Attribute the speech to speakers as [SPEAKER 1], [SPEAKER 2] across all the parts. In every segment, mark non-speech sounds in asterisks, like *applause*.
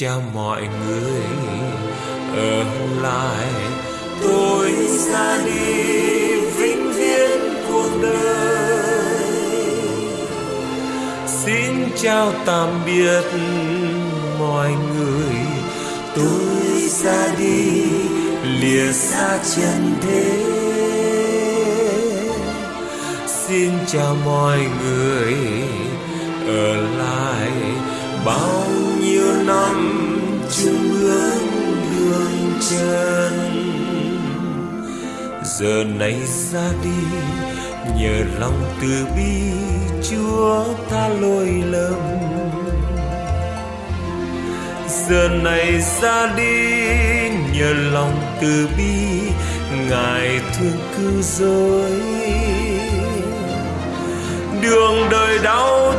[SPEAKER 1] chào mọi người ở lại. Tôi ra đi vĩnh viễn cuộc đời. Xin chào tạm biệt mọi người. Tôi ra đi lìa xa chân thế. Xin chào mọi người ở lại. Bao năm chung bước đường chân. Giờ này ra đi, nhờ lòng từ bi chúa tha lỗi lầm. Giờ này ra đi, nhờ lòng từ bi ngài thương cứu rỗi. Đường đời đau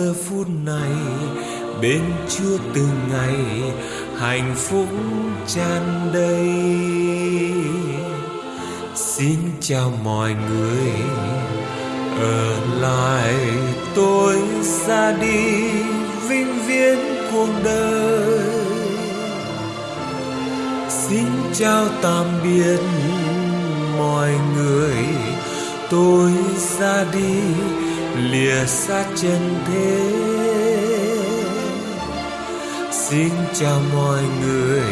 [SPEAKER 1] giờ phút này, bên chúa từng ngày hạnh phúc tràn đầy. Xin chào mọi người, ở lại tôi ra đi, vĩnh viễn cuộc đời. Xin chào tạm biệt mọi người, tôi ra đi lìa xa chân thế. Xin chào mọi người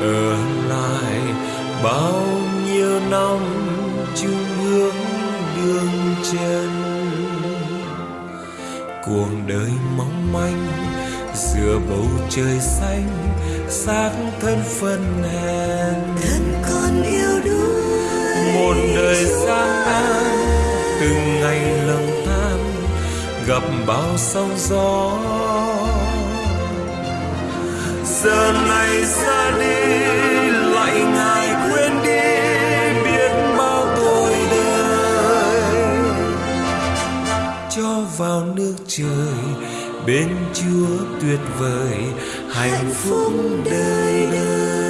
[SPEAKER 1] ở lại bao nhiêu năm chung hướng đường chân. Cuộc đời mong manh giữa bầu trời xanh xác thân phân hèn.
[SPEAKER 2] Thân con yêu đuối.
[SPEAKER 1] Một đời gian nan từng ngày gặp bao sóng gió. Giờ này ra đi, lại ngài quên đi biết bao tội đời. Cho vào nước trời, bên chúa tuyệt vời, hạnh phúc đời đời.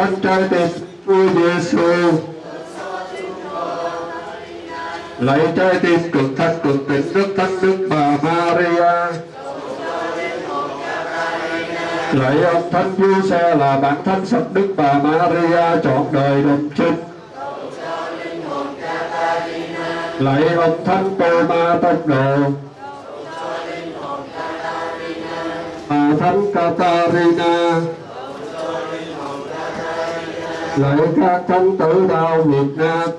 [SPEAKER 3] Tất rất thánh trai tiền Chúa Giêsu Lạy trái tim cực thanh cực tịnh đức thánh đức bà Maria. Lạy ông thánh du xe là bản thánh sập đức bà Maria trọn đời đồng trinh. Lạy ông thánh Tô Ma tông đồ. Bà thánh Catarina lợi các thánh tử đạo Việt Nam.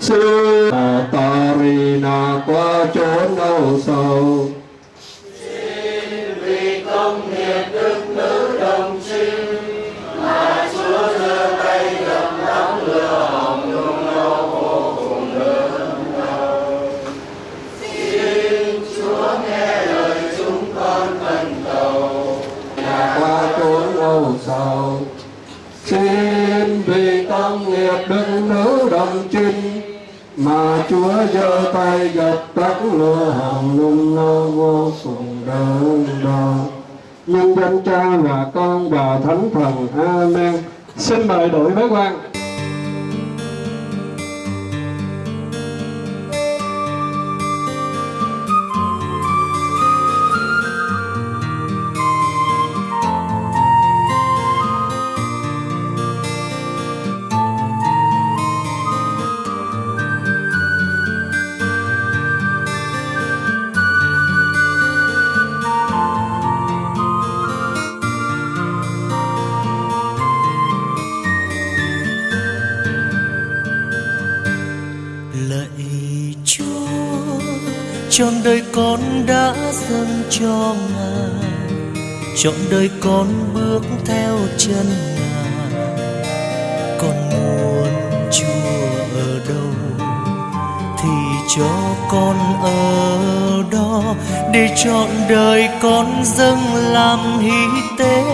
[SPEAKER 3] Sư Catarina qua chốn âu sầu. Sầu xin vì tâm nghiệp đức nữ đồng trinh mà Chúa giơ tay gặp tắt lửa hồng lung nô vô cùng đớn đau. Nhân danh cha và con và thánh thần, amen. Xin mời đội bế quan.
[SPEAKER 4] Đời con đã dâng cho ngài. Chọn đời con bước theo chân ngài. Con muốn chúa ở đâu thì cho con ở đó. Để chọn đời con dâng làm hy tế,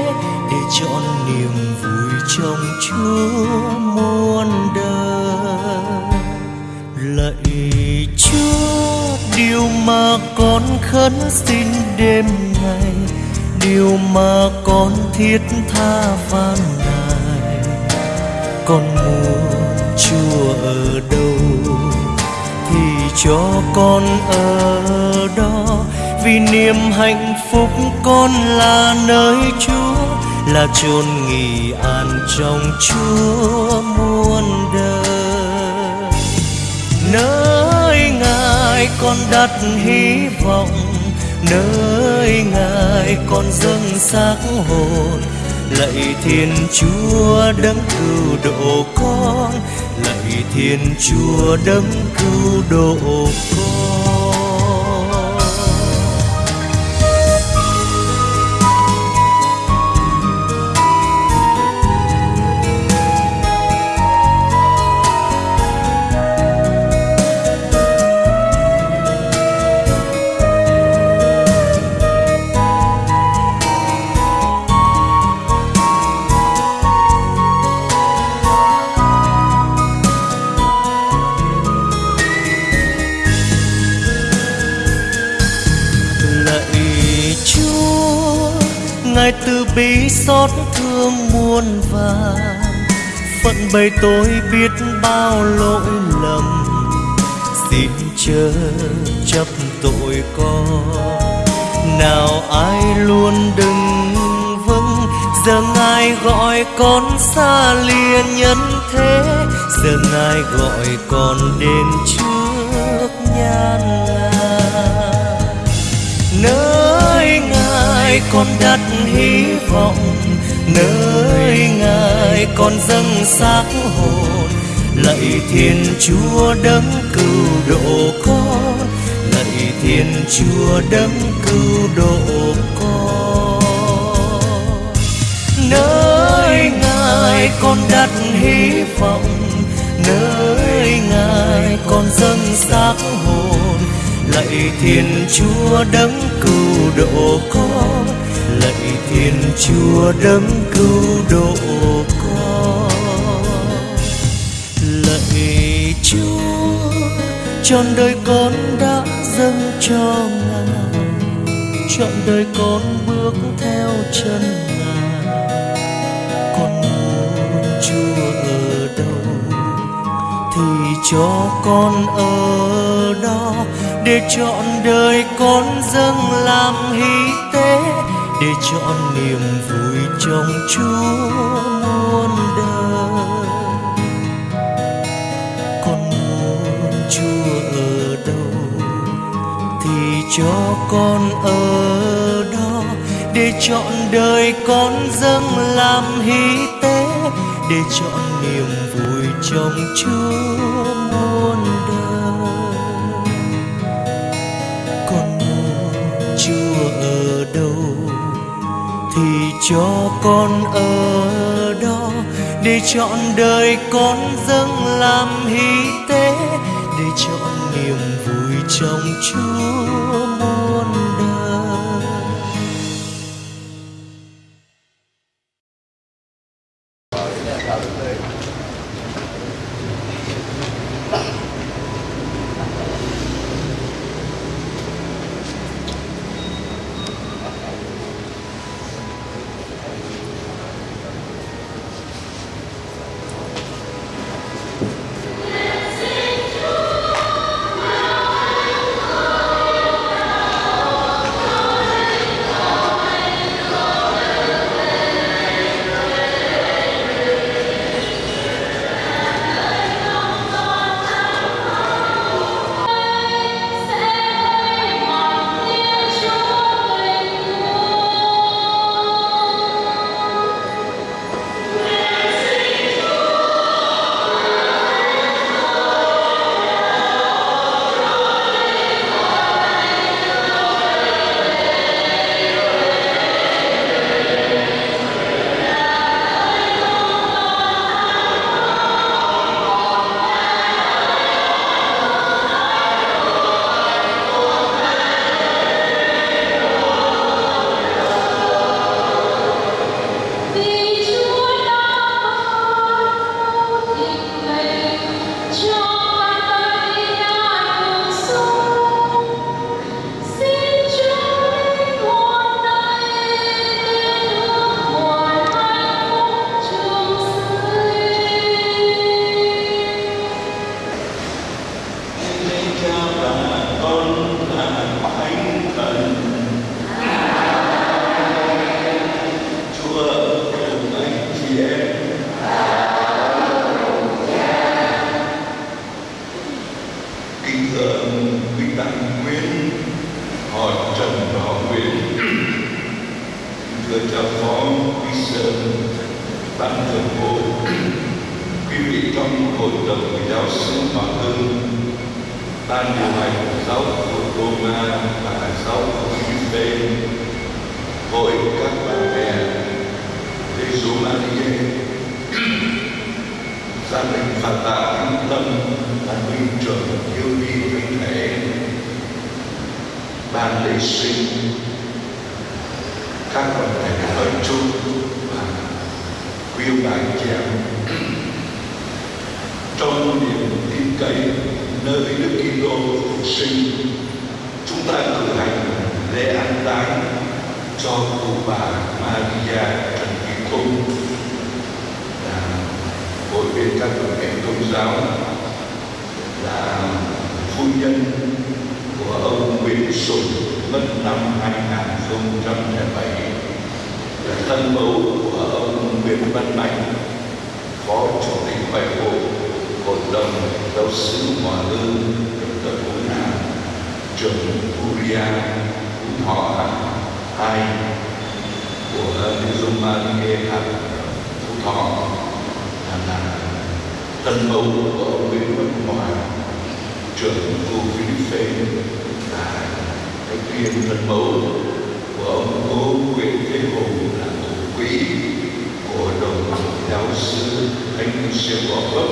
[SPEAKER 4] để chọn niềm vui trong chúa muôn đời. Lạy điều mà con khấn xin đêm ngày, điều mà con thiết tha van nài con muốn chúa ở đâu thì cho con ở đó. Vì niềm hạnh phúc con là nơi chúa, là chốn nghỉ an trong chúa muôn đời. Nơi ngài con đặt hy vọng, nơi ngài con dâng xác hồn. Lạy thiên chúa đấng cứu độ con, lạy thiên chúa đấng cứu độ con. Xót thương muôn vàng phận bầy tôi biết bao lỗi lầm. Xin chớ chấp tội con. Nào ai luôn đừng vững, giờ ngài gọi con xa lìa nhân thế. Giờ ngài gọi con đến trước nhan ngài con đặt hy vọng, nơi ngài con dâng xác hồn. Lạy thiên chúa đấng cứu độ con, lạy thiên chúa đấng cứu độ con. Nơi ngài con đặt hy vọng, nơi ngài con dâng xác hồn. Lạy thiên chúa đấng cứu độ con lạy thiên chúa đấng cứu độ con. Lạy chúa, trọn đời con đã dâng cho ngài. Trọn đời con bước theo chân ngài. Con muốn chúa ở đâu thì cho con ở đó. Để chọn đời con dâng làm hy tế để chọn niềm vui trong chúa muôn đời. Con muốn chúa ở đâu thì cho con ở đó. Để chọn đời con dâng làm hy tế, để chọn niềm vui trong chúa thì cho con ở đó để chọn đời con dâng làm hy tế, để chọn niềm vui trong chúa.
[SPEAKER 5] Các phải thể nói chung và quý ông bà chị em trong niềm tin cậy nơi Đức Kitô phục sinh chúng ta cử hành lễ an táng cho cụ bà Maria Trần Thị Cung là hội viên các tổ chức công giáo là phu nhân của ông Nguyễn Sùng mất năm 2007 thân mẫu của ông Nguyễn Văn Mạnh, phó chủ tịch hội hội hội đồng giáo sứ Hòa Hưng ở Phú Nam trường Uria Phú Thọ, hai của Giêsu Maria Phú Thọ là thân mẫu của ông Nguyễn Văn Hòa, trưởng khu Philippe là cái viên thân mẫu của ông cố Nguyễn Thế Hùng là thủ quỹ của đồng giáo sư Thánh Siêu Bỏ Gốc.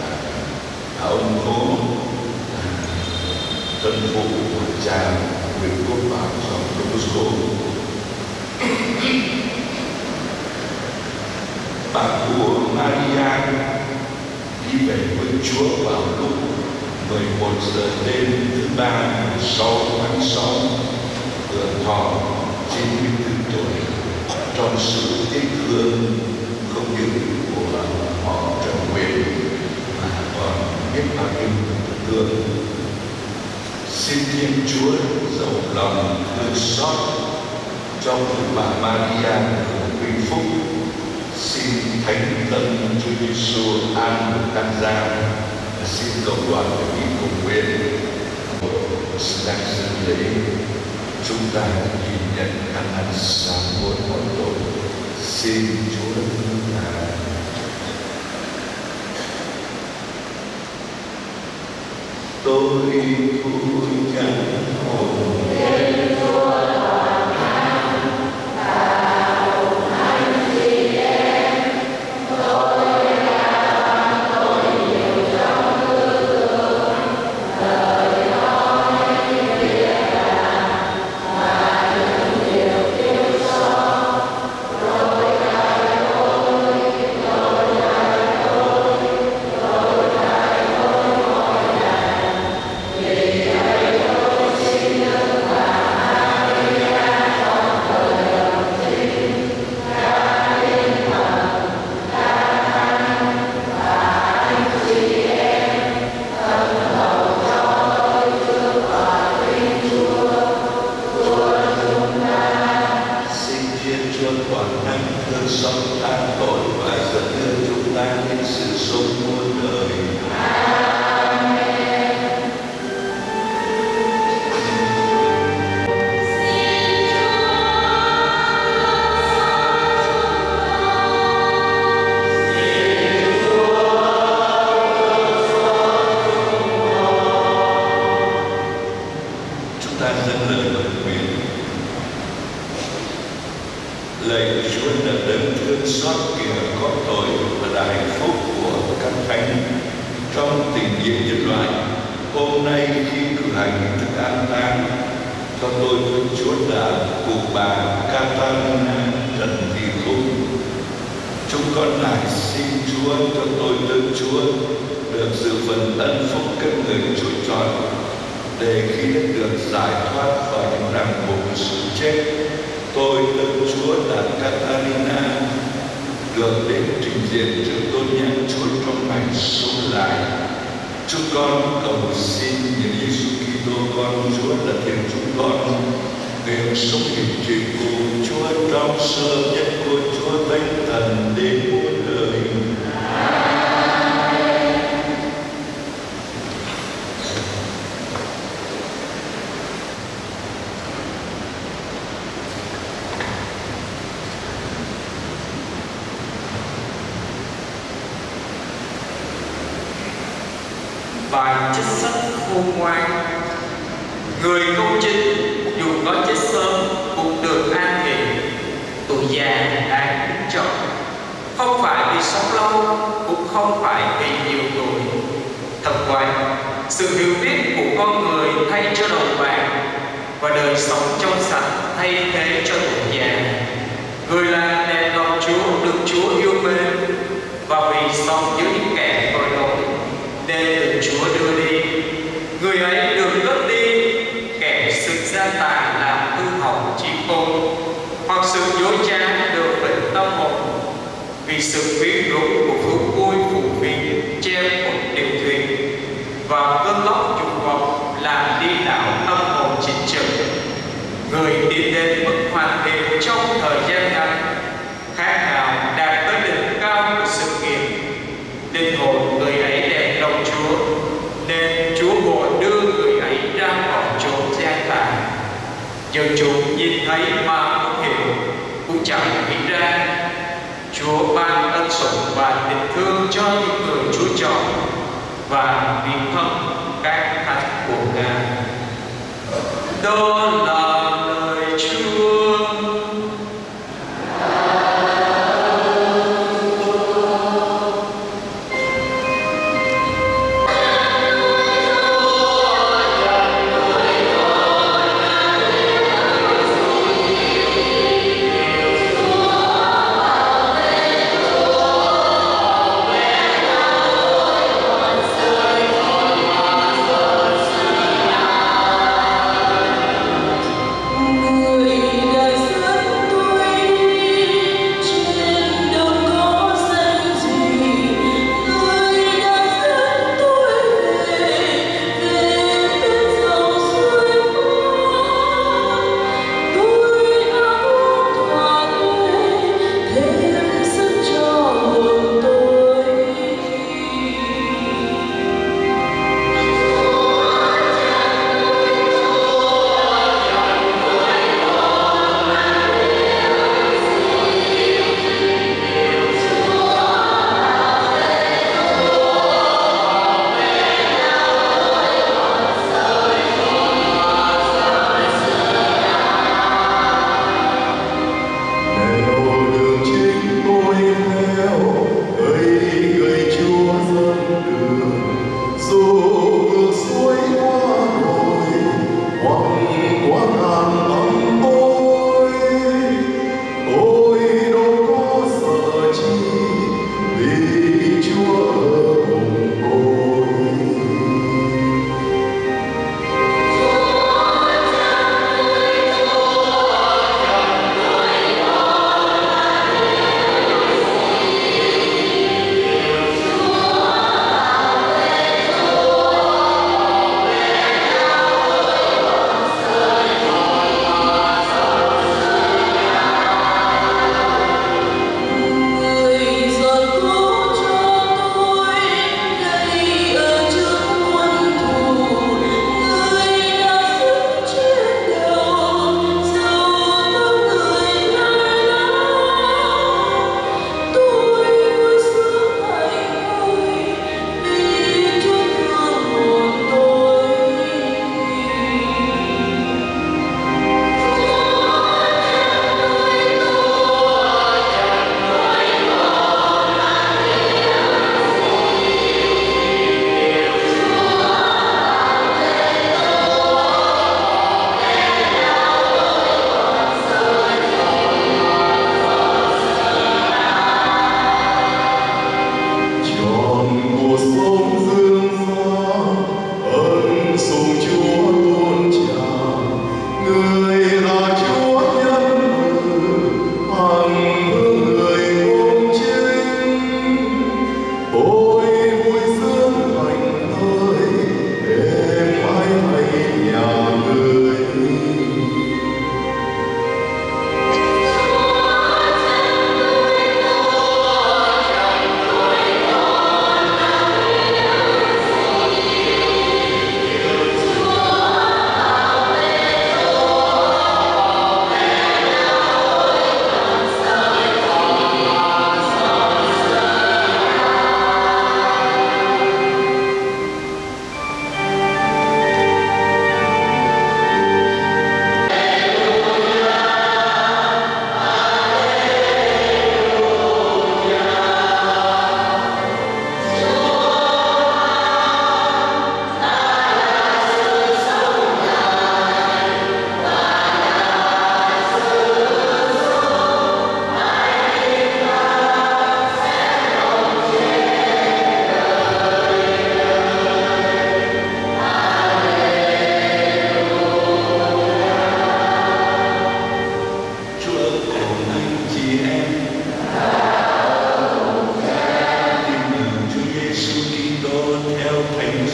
[SPEAKER 5] Và ông cố tân phụ của cha Nguyễn Quốc Bảo trong Đông Bosco bà của Maria đi về với Chúa vào lúc 11 giờ đêm thứ ba 6 tháng 6 hưởng thọ 94 tuổi trong sự tiếc thương không những của họ Trần Quyền mà còn biết bao nhiêu thương. Xin Thiên Chúa giàu lòng thương xót trong bà Maria của vinh phúc. Xin thánh tâm Chúa Giêsu an một tăng gia xin cộng đoàn của ý cùng nguyện. Sự đang dự lễ chúng ta nhìn nhận ăn năng sáng muôn mỗi tội. Xin Chúa thương ngài tôi vui chúng con cầu xin những Giêsu Kitô, con Chúa là Thiên chúng con. Nguyện sống hiện trị cùng Chúa trong sơ nhất của Chúa Thánh Thần đến muôn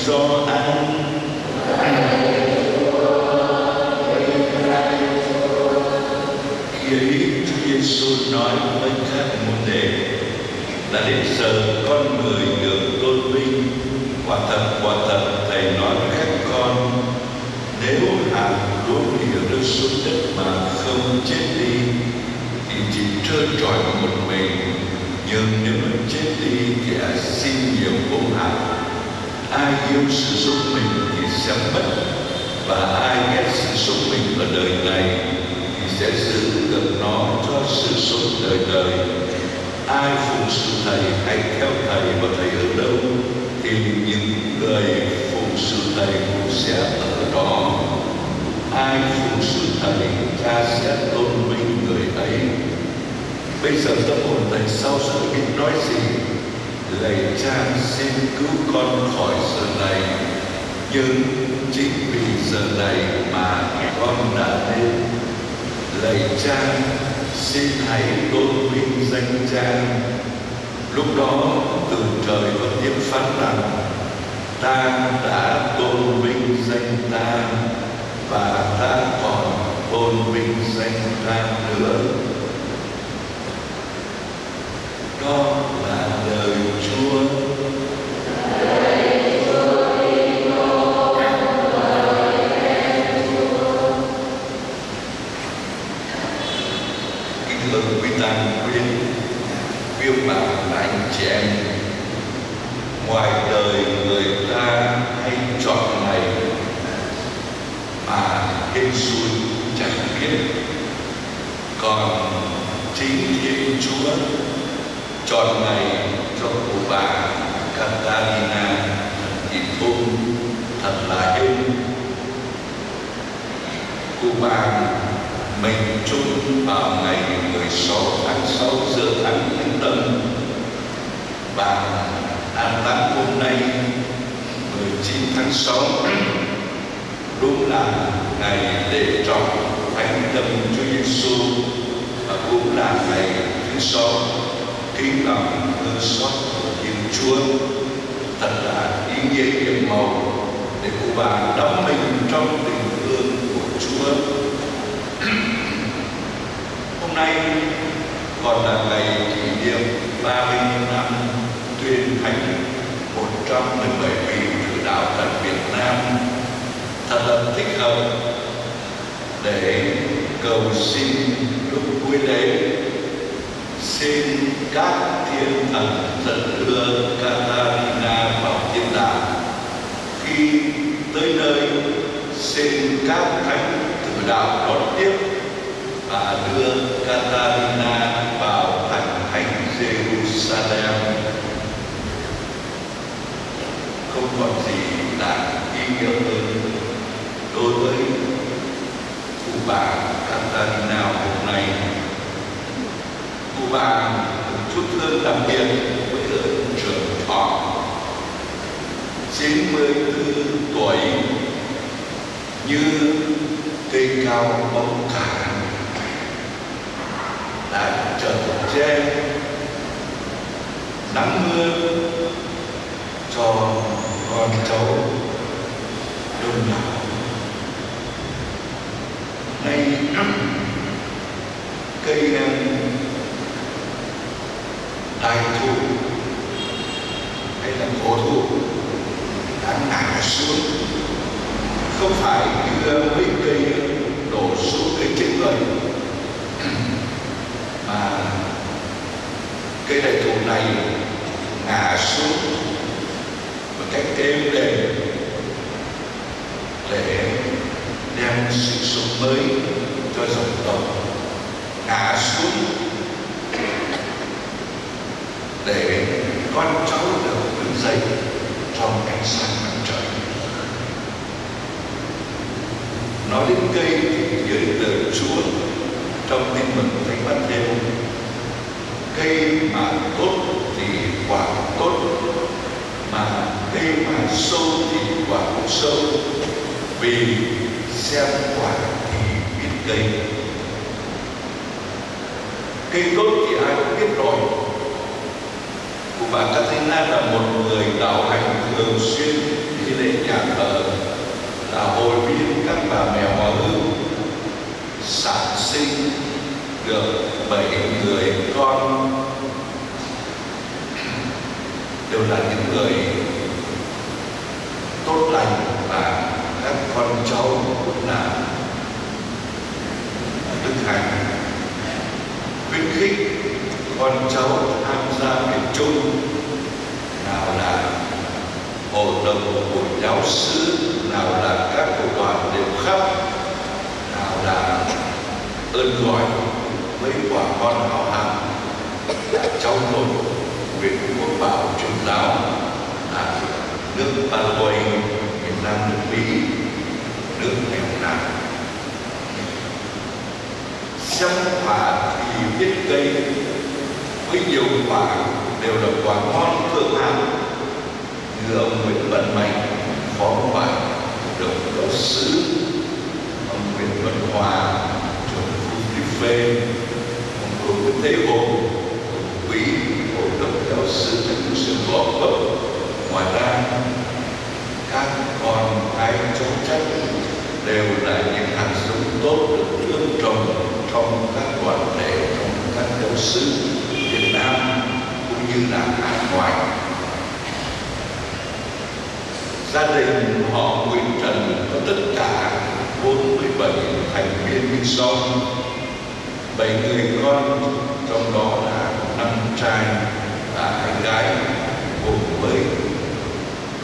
[SPEAKER 5] do anh khi ấy, Chúa Giêsu nói với các môn đệ là đến giờ con người được tôn vinh. Quả thật quả thật, thầy nói với các con, nếu hạt lúa hiểu được xuống đất mà không chết đi, thì chỉ trơ trọi một mình. Nhưng nếu chết đi thì à, xin nhiều ốm hạt ai yêu sự sống mình thì sẽ mất, và ai ghét sự sống mình ở đời này thì sẽ giữ được nó cho sự sống đời đời. Ai phụng sự thầy hay theo thầy và thầy ở đâu thì những người phụng sự thầy cũng sẽ ở đó. Ai phụng sự thầy, cha sẽ tôn vinh người ấy. Bây giờ tâm hồn thầy sao giờ biết nói gì? Lạy cha, xin cứu con khỏi giờ này. Nhưng chính vì giờ này mà con đã đến. Lạy cha, xin hãy tôn vinh danh cha. Lúc đó, từ trời có tiếng phán rằng, ta đã tôn vinh danh ta và ta còn tôn vinh danh ta nữa. Đó là lời Chúa kính thưa quý tăng quyến quý ông bà và anh chị em ngoài đời người ta hay chọn ngày mà hên xui chẳng biết còn chính thiên chúa chọn ngày cho cụ bà Catalina thì tung thật là hên cụ bà mình chung vào ngày 16 tháng 6 giờ tháng Thánh Tâm. Và an táng hôm nay 19 tháng 6 đúng là ngày lễ trọng thánh tâm Chúa Giêsu và cũng là ngày thứ sáu. Kính lòng thương xót của Thiên Chúa, thật là ý nghĩa nhiệm màu để cụ bà đắm mình trong tình thương của Chúa. Hôm nay, còn là ngày kỷ niệm 30 năm tuyên thánh 117 vị cử đạo tại Việt Nam, thật là thích hợp để cầu xin lúc cuối lễ xin các thiên thần dẫn đưa Catalina vào thiên đàng khi tới nơi xin các thánh tử đạo đón tiếp và đưa Catalina vào thành thánh Jerusalem. Không còn gì đáng ý nghĩa hơn đối với cụ bà Catalina hôm nay. Cụ bà chút thương đặc biệt với ơn trường thọ. 94 tuổi, như cây cao bóng cả, đã trở che nắng mưa cho con cháu đông đảo. Nay, *clears throat* cây đại thụ, hay là cổ thụ? Đã ngã xuống. Không phải đưa mình chính là an thoại gia đình họ Nguyễn Trần có tất cả 47 thành viên như sau. Bảy người con, trong đó là năm trai và hai gái cùng với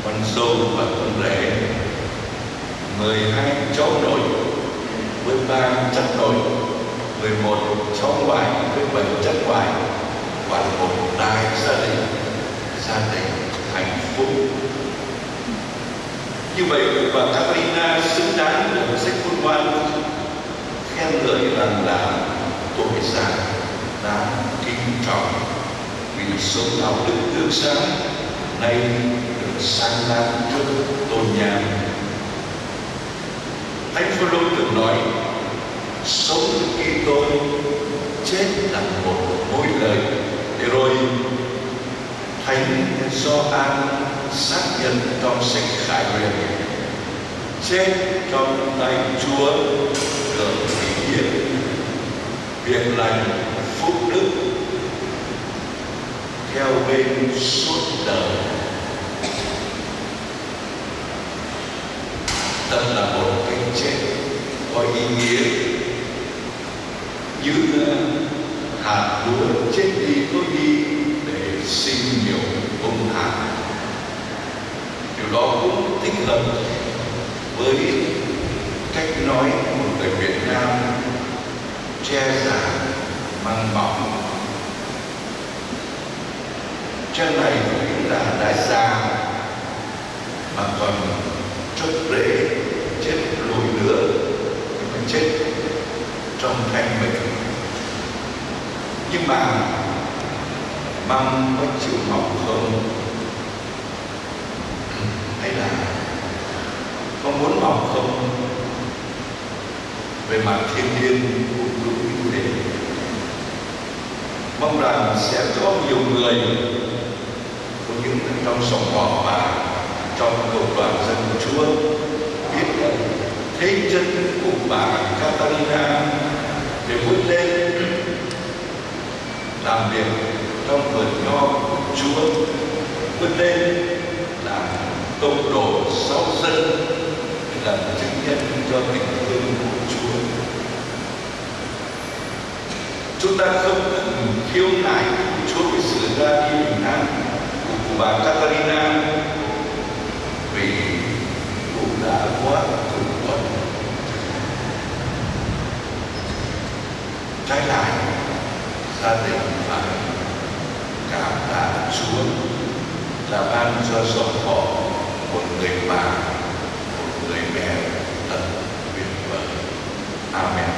[SPEAKER 5] con dâu và con rể. 12 cháu nội với ba chất nội. 11 cháu ngoại với 7 chất ngoại quản một đại gia đình gia đình hạnh phúc. Như vậy, bà Catalina xứng đáng được sách quân ngoan, khen ngợi rằng là tuổi già đáng kính trọng vì sống đạo đức tươi sáng, nay được sáng lan trước tôn nhang Thánh Phaolô từng nói, sống khi tôi chết là một mối lời rồi Thánh Gioan xác nhận trong sách Khải Huyền. Chết trong tay Chúa được thể hiện việc lành phúc đức theo bên suốt đời. Thật là một cái chết có ý nghĩa như À, hạt lúa chết đi có đi để sinh nhiều bông hạt. Điều đó cũng thích hợp với cách nói của người Việt Nam, che giả mang bóng. Trang này cũng là đại gia mà còn chốt rễ chết lùi nữa mình chết trong thanh mình bằng bằng măng có chịu mọc không? Hay là có muốn học không? Về mặt thiên nhiên cũng đúng như thế mong rằng sẽ có nhiều người có những trong sống họ và trong cộng đoàn dân chúa biết thế chân của bà Catalina để vươn lên làm việc trong vườn nho của Chúa. Vươn lên là công đồ sau dân làm chứng nhân cho tình thương của Chúa. Chúng ta không cần khiêu nại của Chúa về sự ra đi bình an của bà Catalina vì cũng đã quá cùng tuần trái lại gia đình phải cảm tạ Chúa là ban cho dòng họ một người bà, một người mẹ thật tuyệt vời. Amen.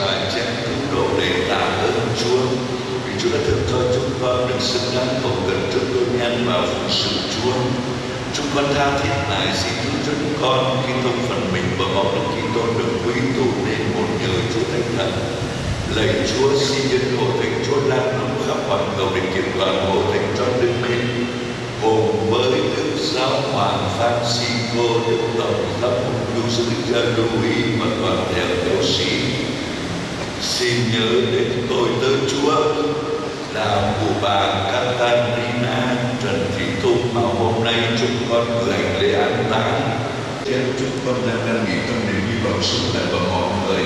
[SPEAKER 5] Sinh và chén cứu độ để tạ ơn Chúa. Vì Chúa đã thương cho chúng con được xứng đáng cầu cần trước đôi nhân và phụng sự Chúa. Chúng con tha thiết lại xin thứ cho chúng con khi thông phần mình và máu đức tôn được quý tụ nên một nhờ Chúa Thánh Thần. Lạy Chúa xin nhân hộ thánh Chúa đang nóng khắp hoàn cầu để kiện toàn hộ thánh cho đức minh. Cùng với Đức Giáo Hoàng Francisco, Đức Tổng thống mục Du sư cha Louis và toàn thể giáo sĩ. Xin nhớ đến tôi tớ Chúa là cụ bà Catalina Trần Thị Thục mà hôm nay chúng con gửi hành lễ an táng. Trên chúng con đang đang nghỉ trong niềm hy vọng sống lại và mọi người.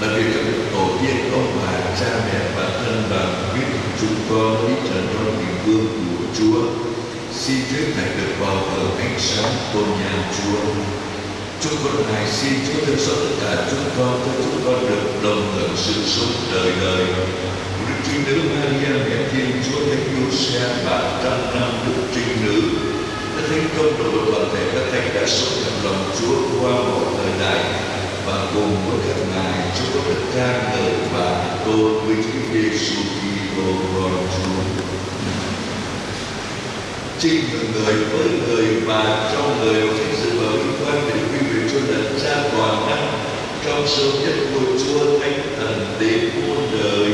[SPEAKER 5] Là vì các tổ tiên ông bà, cha mẹ và thân bằng, biết chúng con đi trần trong hình vương của Chúa. Xin Chúa này được vào ở ánh sáng tôn nhà Chúa chúng con này xin Chúa thương xót tất cả chúng con, cho chúng con được đồng hưởng sự sống đời đời Đức Trinh Nữ Maria mẹ Thiên Chúa Thánh Giuse và trăm năm Đức Trinh Nữ đã thành công độ toàn thể các thánh đã sống trong lòng Chúa qua mọi thời đại và cùng với các ngài chúng có được ca ngợi và tôn vinh Chúa Giêsu Kitô, con Chúa. Trinh là người với người và trong người chính sự bảo quan quang Chúa là Cha toàn năng trong sâu nhất của Chúa Thánh Thần đến muôn đời.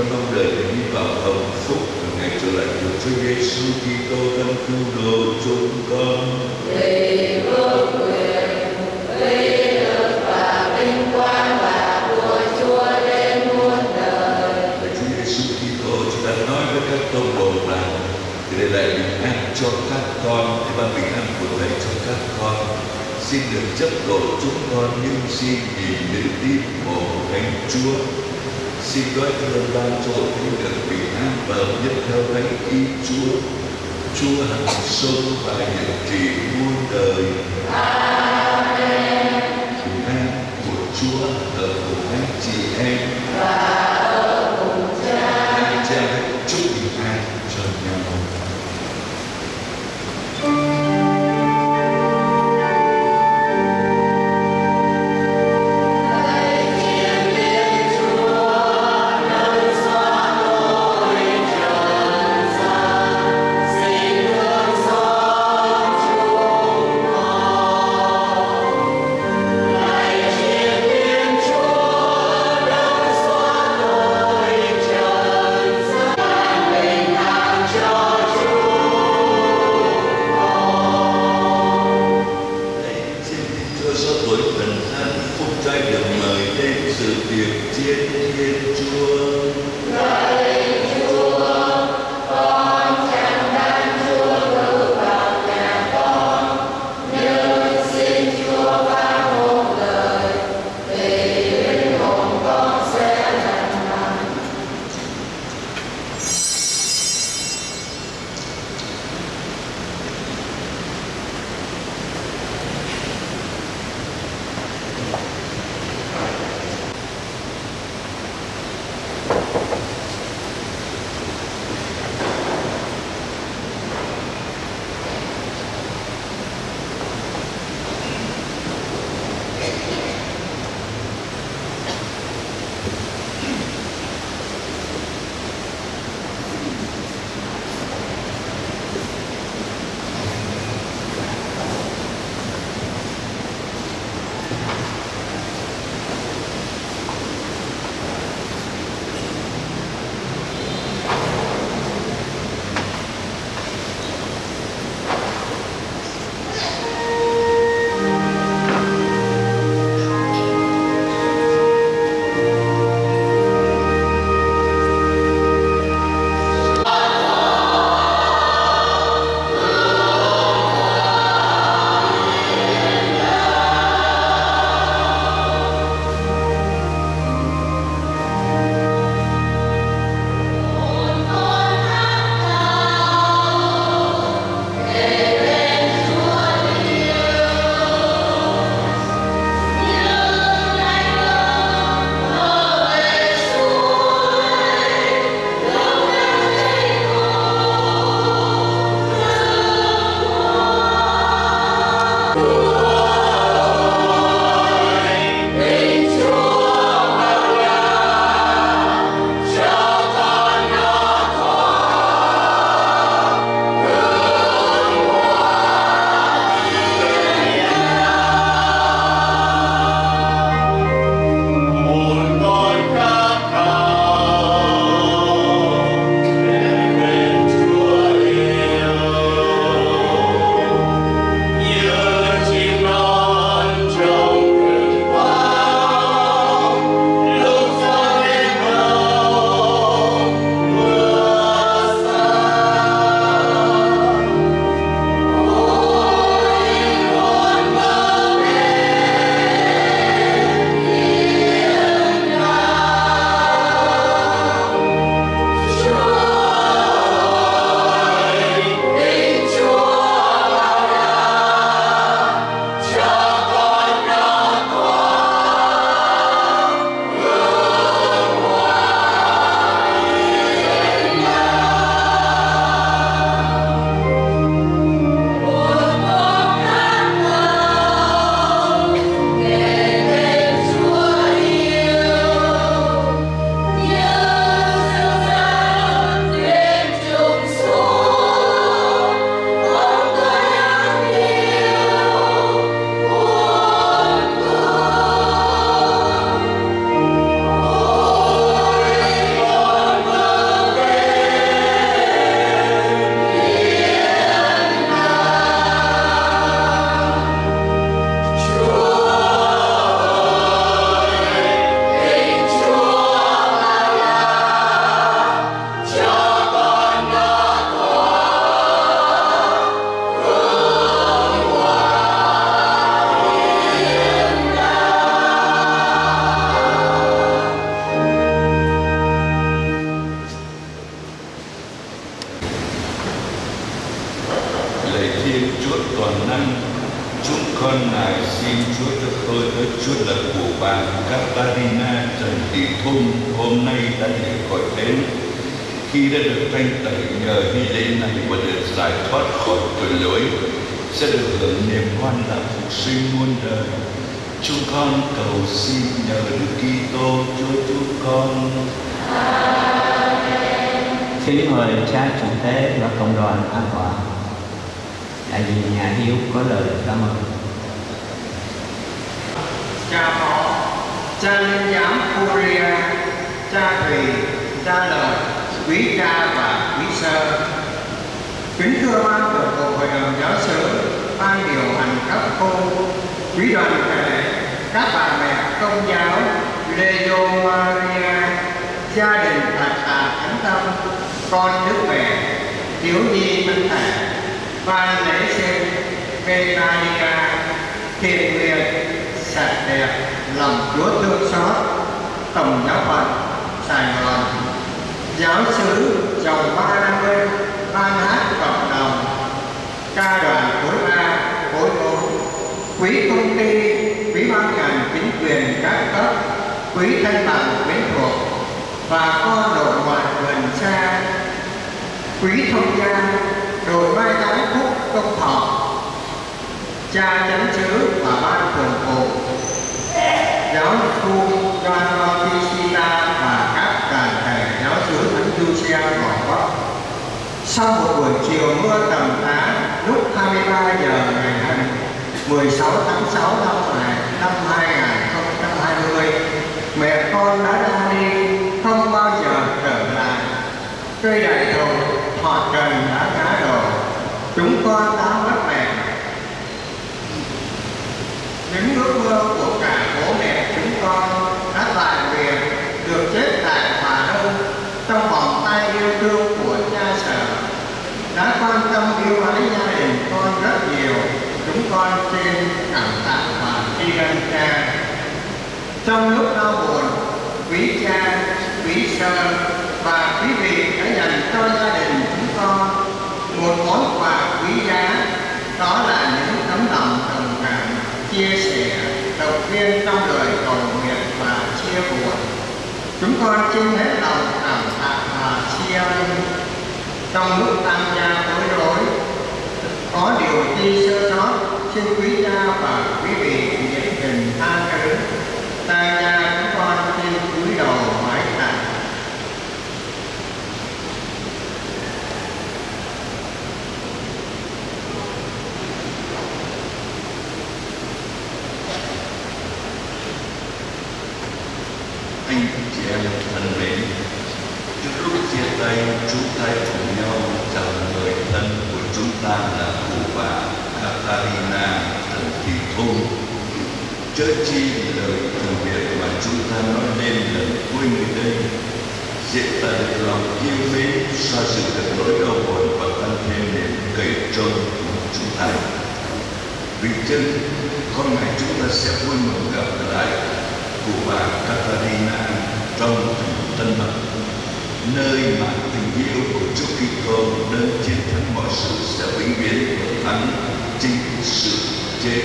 [SPEAKER 5] Con mong đợi để đi vào hồng phúc của ngày trở lại của Chúa Giêsu Kitô đấng cứu độ chúng con. Lạy Chúa Giêsu Kitô, chúng ta nói với các tông đồ rằng để lại bình an cho các con, để ban bình an của Thầy cho các con. Xin đừng chấp độ chúng con nhưng xin nhìn đến tim mộ Thánh Chúa. Xin gọi thương ban cho hội thánh được bình an và hợp nhất theo thánh ý Chúa. Chúa hằng sống và nhật trì muôn đời. Amen. của Chúa ở cùng anh chị em. Amen. Xin Chúa cho tôi tới Chúa là của bà Katarina Trần Thị Thung hôm nay đã được gọi đến khi đã được thanh tẩy nhờ hy lễ này và được giải thoát khỏi tội lỗi, sẽ được hưởng niềm hoan lạc phục sinh muôn đời chúng con cầu xin nhờ Đức Kitô, Chúa chúng con
[SPEAKER 6] Kính mời cha chủ tế và cộng đoàn an tọa. Đại diện nhà hiếu có lời cảm ơn
[SPEAKER 7] cha phó cha linh giám Korea cha thùy cha lời quý cha và quý sơ. Kính thưa ban thường vụ hội đồng giáo sư ban điều hành các cô, quý đoàn thể các bà mẹ công giáo Leo Maria gia đình Thạch Hà Thánh Tâm con Đức Mẹ thiếu nhi Thánh Thể ban lễ sinh Betania thiện nguyện sạch đẹp lòng Chúa thương xót tổng giáo phận Sài Gòn. Giáo sứ chồng ba năm mươi ban hát cộng đồng. Ca đoàn khối A, khối bốn quý công ty, quý ban ngành chính quyền các cấp, quý thanh bằng quyến thuộc và con đội ngoại gần xa quý thông gia đội mai táng phúc công thọ cha chánh sứ và ban thường vụ giáo khu John Bautista và các đoàn thể giáo sứ Thánh Lucia Gò Vấp. Sau một buổi chiều mưa tầm tã lúc 23 giờ ngày 16 tháng 6 năm này năm 2020, mẹ con đã ra đi không bao giờ trở lại. Cây đại thụ họ trần đã ngã đổ, chúng con đã mất mẹ những ước mơ của cả bố mẹ chúng con đã lại nguyện được chết tại Hòa Đông trong vòng tay yêu thương của cha sở đã quan tâm yêu ái gia đình con rất nhiều chúng con xin cảm tạ và tri ân cha trong lúc đau buồn, quý cha, quý sơ và quý vị đã dành cho gia đình chúng con một món quà quý giá. Đó là những tấm lòng đồng cảm, chia sẻ, động viên trong lời cầu nguyện và chia buồn. Chúng con xin hết lòng cảm tạ và chia ơn trong lúc tăng gia bối rối, có điều chi sơ sót, xin quý cha và quý vị nhiệt tình tha thứ tăng chúng con xin cúi đầu mái tạ
[SPEAKER 5] anh chị em thân mến, trước lúc chia tay, chúng ta cùng nhau chào người thân của chúng ta là cụ bà Katarina Trần Thị Thung chớ chi lời từ biệt mà chúng ta nói lên là quên nơi đây. Diễn tả được lòng yêu mến, xoa dịu được nỗi đau buồn và tăng thêm niềm cậy trông của chúng ta. Vì chân con ngày chúng ta sẽ vui mừng gặp lại cụ bà Katarina trong thành Tân Bắc nơi mà tình yêu của Chúa Kitô đến chiến thắng mọi sự sẽ vĩnh viễn thắng chính sự chết.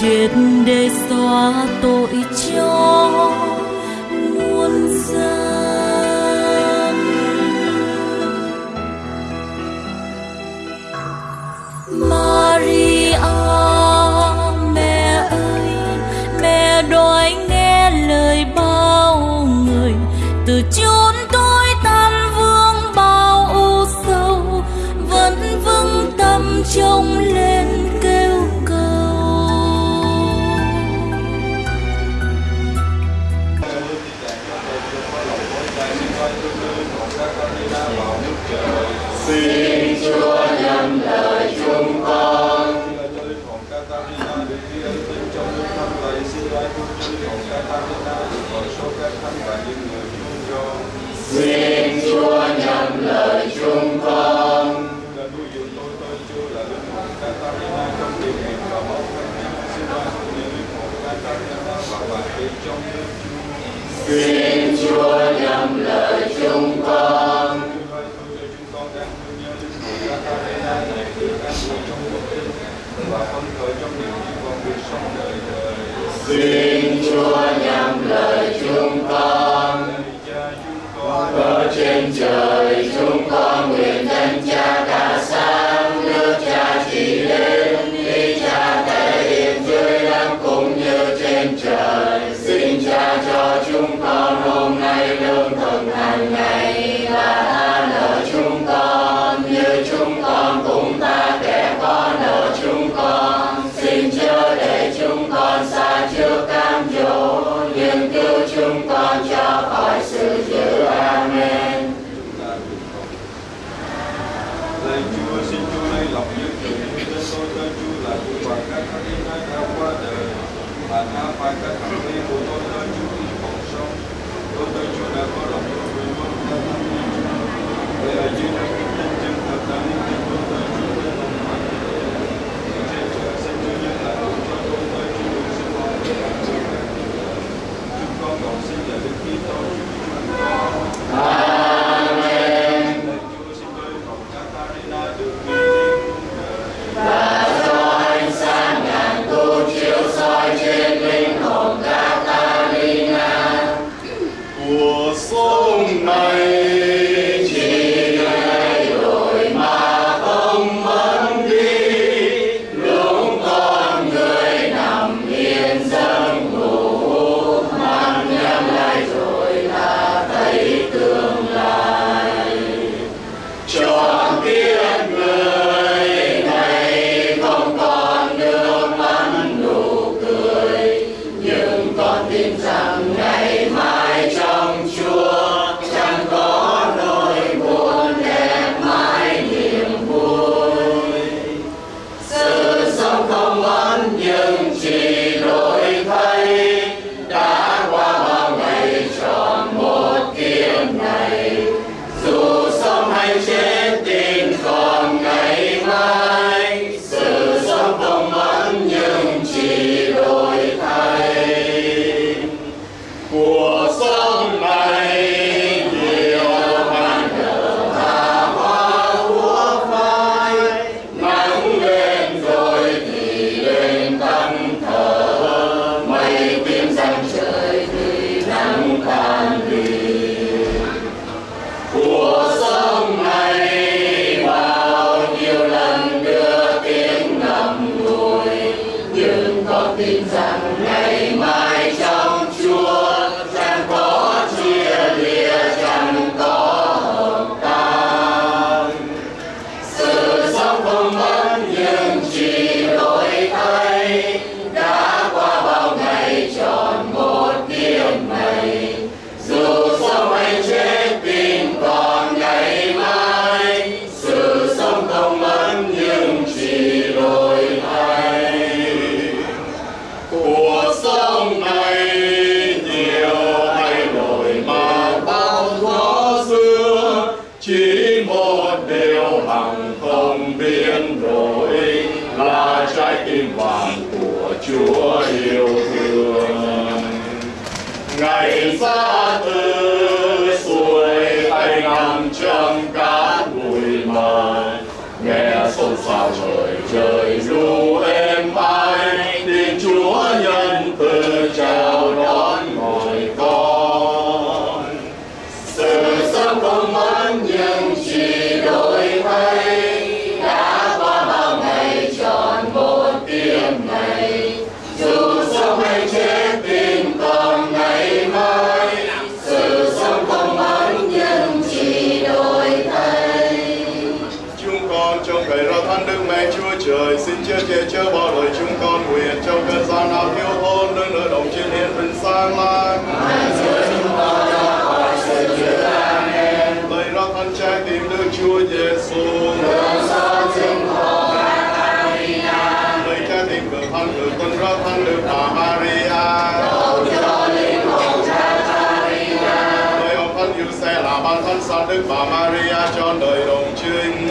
[SPEAKER 8] chết để xóa tội. trời chúng con
[SPEAKER 9] nguyện danh cha đã sáng nước cha chỉ đến ý
[SPEAKER 10] cha thể hiện dưới đất cũng như trên trời. Xin cha cho
[SPEAKER 11] chúng con hôm nay lương thực hàng ngày và
[SPEAKER 8] tha nợ chúng con, như chúng con cũng tha kẻ có nợ chúng con. Xin chớ để chúng con xa trước cám dỗ, nhưng cứu chúng con cho khỏi sự dữ amen. chưa chế chưa bỏ đời chúng con nguyện trong cơn gian nào thiếu hôn nơi nơi đồng trên hiến vinh sang lang lấy ra thân trái tim
[SPEAKER 11] đức chúa giêsu. Lấy trái tim của thân người con ra thân được bà maria.
[SPEAKER 8] Lấy ông thân yêu xe là ban thân sa đức bà maria cho đời đồng trinh